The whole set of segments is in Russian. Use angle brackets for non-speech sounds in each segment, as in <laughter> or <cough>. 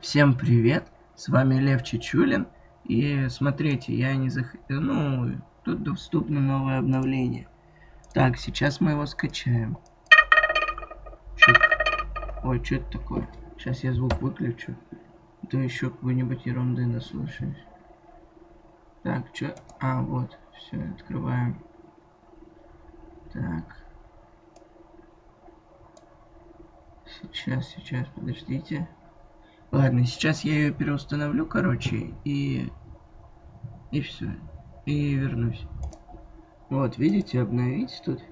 Всем привет, с вами Лев Чечулин. И смотрите, я не зах... Ну, тут доступно новое обновление. Так, сейчас мы его скачаем. Чё... Ой, что это такое? Сейчас я звук выключу. То еще какой-нибудь ерунды наслушаюсь. Так, что? А, вот, все, открываем. Так. Сейчас, сейчас, подождите. Ладно, сейчас я ее переустановлю, короче, и... И все. И вернусь. Вот, видите, обновить тут.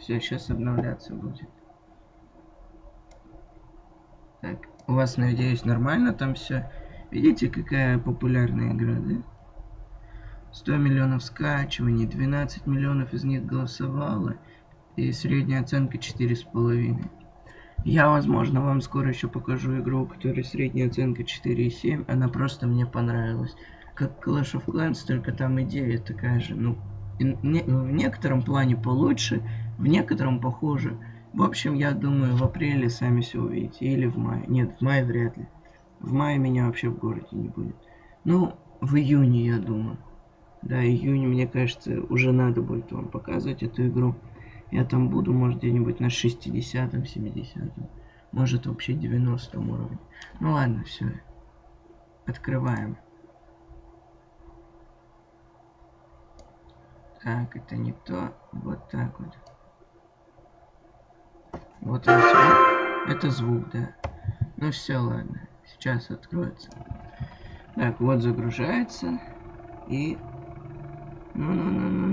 Все, сейчас обновляться будет. Так, у вас, надеюсь, нормально там все. Видите, какая популярная игра, да? 100 миллионов скачиваний, 12 миллионов из них голосовало. И средняя оценка 4,5. Я, возможно, вам скоро еще покажу игру, у которой средняя оценка 4,7. Она просто мне понравилась. Как Clash of Clans, только там идея такая же. Ну, не, в некотором плане получше, в некотором похуже. В общем, я думаю, в апреле сами все увидите. Или в мае. Нет, в мае вряд ли. В мае меня вообще в городе не будет. Ну, в июне, я думаю. Да, июне, мне кажется, уже надо будет вам показывать эту игру. Я там буду, может, где-нибудь на 60-м, 70-м. Может, вообще 90 уровне. Ну ладно, все. Открываем. Так, это не то. Вот так вот. Вот он звук. Это звук, да. Ну все, ладно. Сейчас откроется. Так, вот загружается. И ну-ну-ну-ну-ну-ну.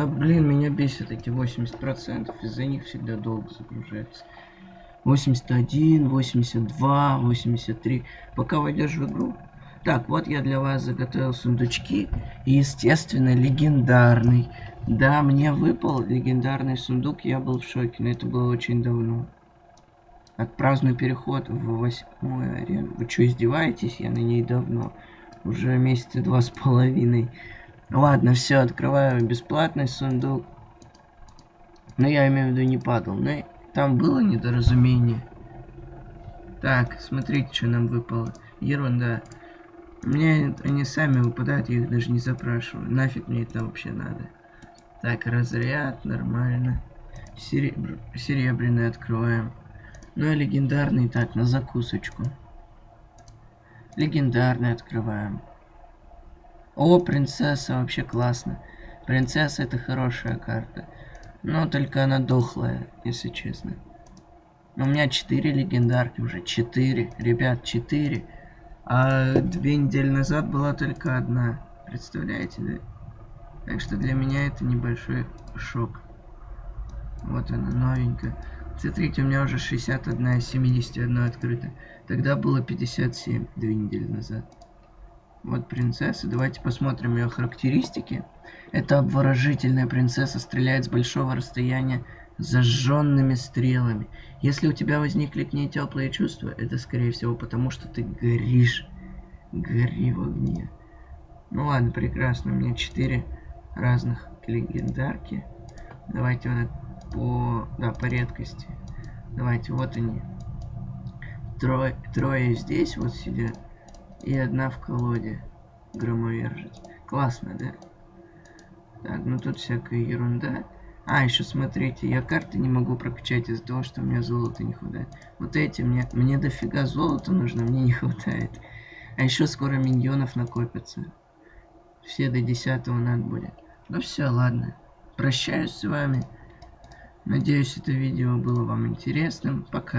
Да блин, меня бесит эти 80%. Из-за них всегда долго загружается. 81, 82, 83. Пока войдешь в игру. Так, вот я для вас заготовил сундучки. И, естественно, легендарный. Да, мне выпал легендарный сундук. Я был в шоке, но это было очень давно. Отпраздную переход в восьмую арену. Вы что, издеваетесь? Я на ней давно. Уже месяца два с половиной. Ладно, все, открываю бесплатный сундук. Но я имею в виду не падал. Но там было недоразумение. Так, смотрите, что нам выпало. Ерунда. Мне они сами выпадают, я их даже не запрашиваю. Нафиг мне это вообще надо. Так, разряд, нормально. Серебр... Серебряный открываем. Ну и легендарный так, на закусочку. Легендарный открываем. О, принцесса, вообще классно. Принцесса это хорошая карта. Но только она дохлая, если честно. У меня 4 легендарки уже. 4. Ребят, 4. А две недели назад была только одна. Представляете, да? Так что для меня это небольшой шок. Вот она, новенькая. Смотрите, у меня уже 61 71 открыто. Тогда было 57 две недели назад. Вот принцесса. Давайте посмотрим ее характеристики. Это обворожительная принцесса, стреляет с большого расстояния зажженными стрелами. Если у тебя возникли к ней теплые чувства, это скорее всего потому, что ты горишь. Гори в огне. Ну ладно, прекрасно. У меня четыре разных легендарки. Давайте вот по, да, по редкости. Давайте, вот они. Трое, трое здесь вот сидят. И одна в колоде. Громовержец. Классно, да? Так, ну тут всякая ерунда. А, еще смотрите, я карты не могу прокачать из-за того, что у меня золота не хватает. Вот эти мне, мне дофига золота нужно, мне не <laughs> хватает. А еще скоро миньонов накопятся. Все до 10 надо будет. Ну все, ладно. Прощаюсь с вами. Надеюсь, это видео было вам интересным. Пока.